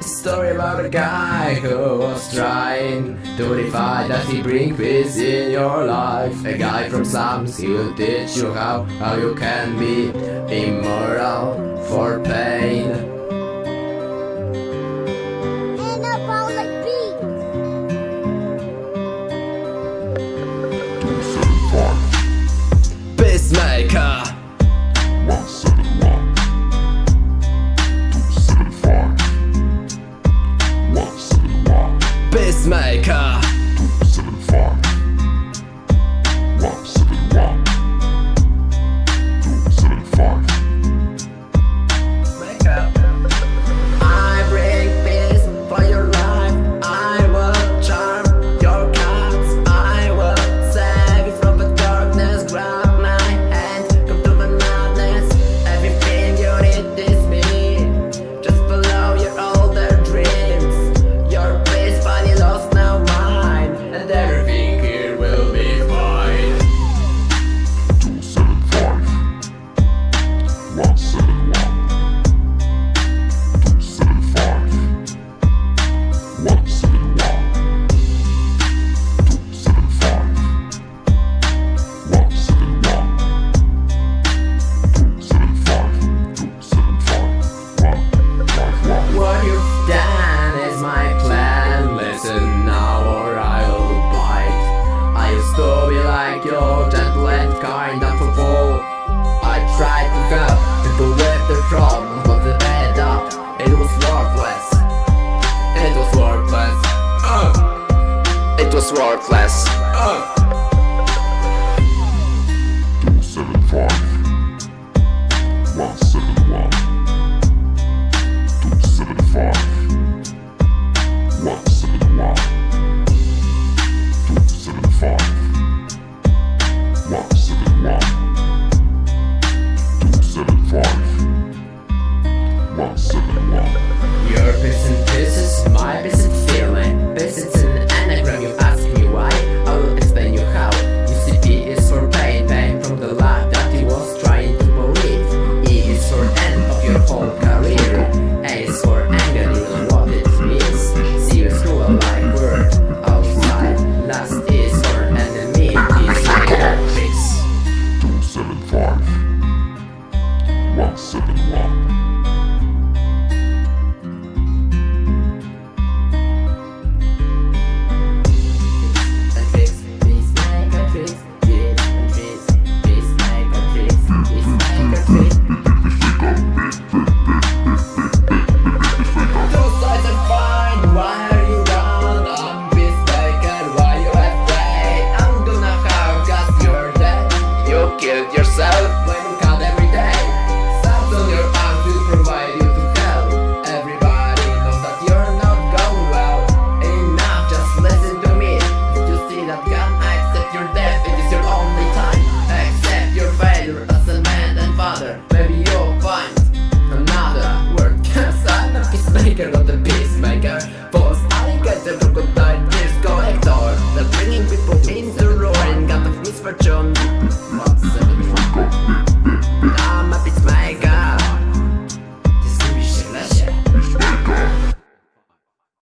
A story about a guy who was trying to defy that he bring peace in your life. A guy from slums, he will teach you how, how you can be immoral for pain. But when the problems was to end up It was worthless It was worthless uh. It was worthless uh. Here on the beats, maker. For